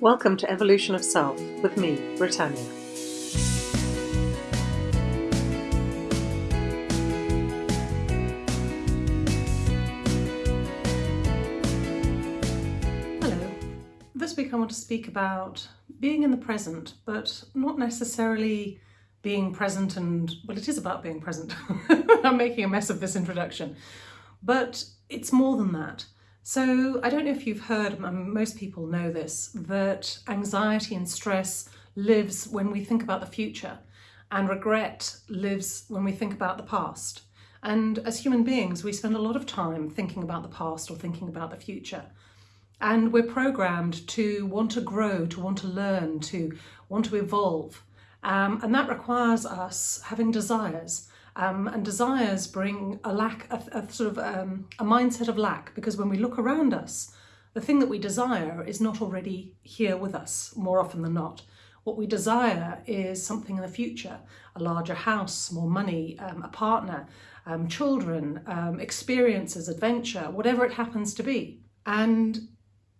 Welcome to Evolution of Self with me, Britannia. Hello. This week I want to speak about being in the present, but not necessarily being present and, well, it is about being present. I'm making a mess of this introduction, but it's more than that. So I don't know if you've heard, most people know this, that anxiety and stress lives when we think about the future and regret lives when we think about the past. And as human beings, we spend a lot of time thinking about the past or thinking about the future. And we're programmed to want to grow, to want to learn, to want to evolve. Um, and that requires us having desires. Um, and desires bring a lack, a, a sort of um, a mindset of lack, because when we look around us, the thing that we desire is not already here with us more often than not. What we desire is something in the future, a larger house, more money, um, a partner, um, children, um, experiences, adventure, whatever it happens to be. And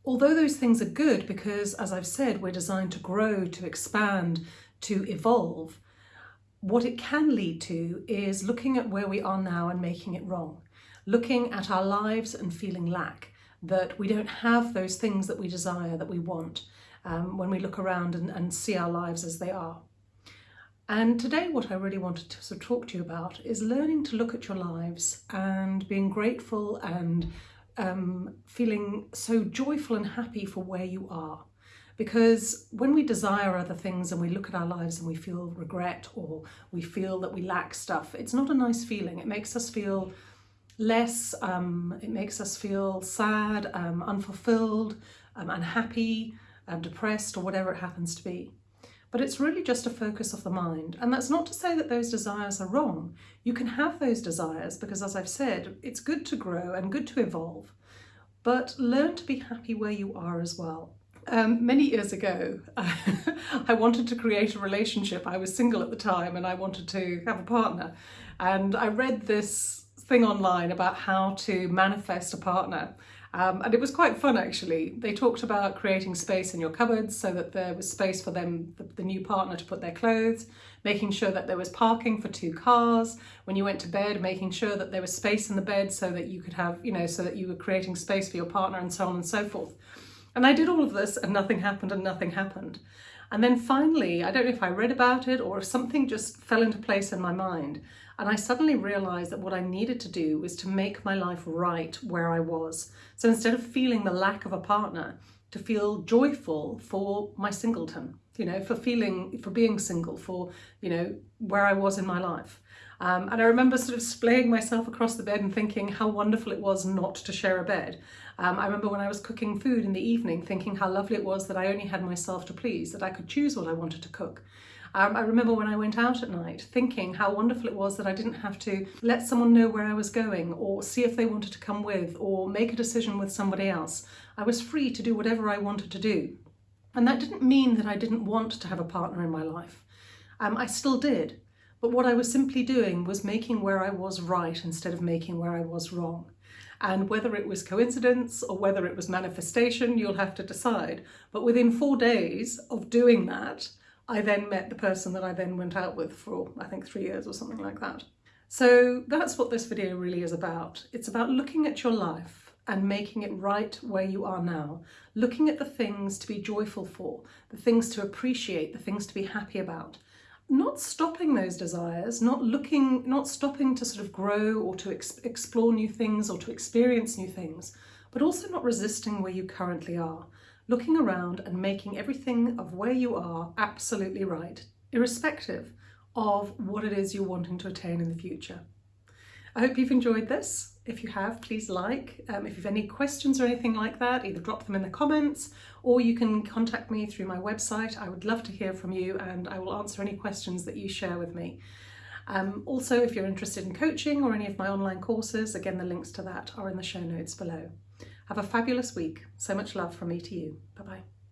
although those things are good because, as I've said, we're designed to grow, to expand, to evolve, what it can lead to is looking at where we are now and making it wrong, looking at our lives and feeling lack, that we don't have those things that we desire, that we want, um, when we look around and, and see our lives as they are. And today what I really wanted to sort of talk to you about is learning to look at your lives and being grateful and um, feeling so joyful and happy for where you are. Because when we desire other things and we look at our lives and we feel regret or we feel that we lack stuff, it's not a nice feeling. It makes us feel less, um, it makes us feel sad, um, unfulfilled, um, unhappy, um, depressed, or whatever it happens to be. But it's really just a focus of the mind. And that's not to say that those desires are wrong. You can have those desires because, as I've said, it's good to grow and good to evolve. But learn to be happy where you are as well. Um, many years ago, I wanted to create a relationship. I was single at the time and I wanted to have a partner. And I read this thing online about how to manifest a partner. Um, and it was quite fun actually. They talked about creating space in your cupboards so that there was space for them, the, the, new partner to put their clothes, making sure that there was parking for two cars. When you went to bed, making sure that there was space in the bed so that you could have, you know, so that you were creating space for your partner and so on and so forth. And I did all of this and nothing happened and nothing happened. And then finally, I don't know if I read about it or if something just fell into place in my mind. And I suddenly realized that what I needed to do was to make my life right where I was. So instead of feeling the lack of a partner, to feel joyful for my singleton, you know, for feeling, for being single, for, you know, where I was in my life. Um, and I remember sort of splaying myself across the bed and thinking how wonderful it was not to share a bed. Um, I remember when I was cooking food in the evening thinking how lovely it was that I only had myself to please, that I could choose what I wanted to cook. Um, I remember when I went out at night thinking how wonderful it was that I didn't have to let someone know where I was going or see if they wanted to come with or make a decision with somebody else. I was free to do whatever I wanted to do. And that didn't mean that I didn't want to have a partner in my life. Um, I still did. But what I was simply doing was making where I was right instead of making where I was wrong. And whether it was coincidence or whether it was manifestation, you'll have to decide. But within four days of doing that, I then met the person that I then went out with for, I think, three years or something like that. So that's what this video really is about. It's about looking at your life and making it right where you are now, looking at the things to be joyful for, the things to appreciate, the things to be happy about, not stopping those desires, not looking, not stopping to sort of grow or to ex explore new things or to experience new things, but also not resisting where you currently are, looking around and making everything of where you are absolutely right, irrespective of what it is you're wanting to attain in the future. I hope you've enjoyed this. If you have, please like. Um, if you have any questions or anything like that, either drop them in the comments or you can contact me through my website. I would love to hear from you and I will answer any questions that you share with me. Um, also, if you're interested in coaching or any of my online courses, again, the links to that are in the show notes below. Have a fabulous week. So much love from me to you. Bye-bye.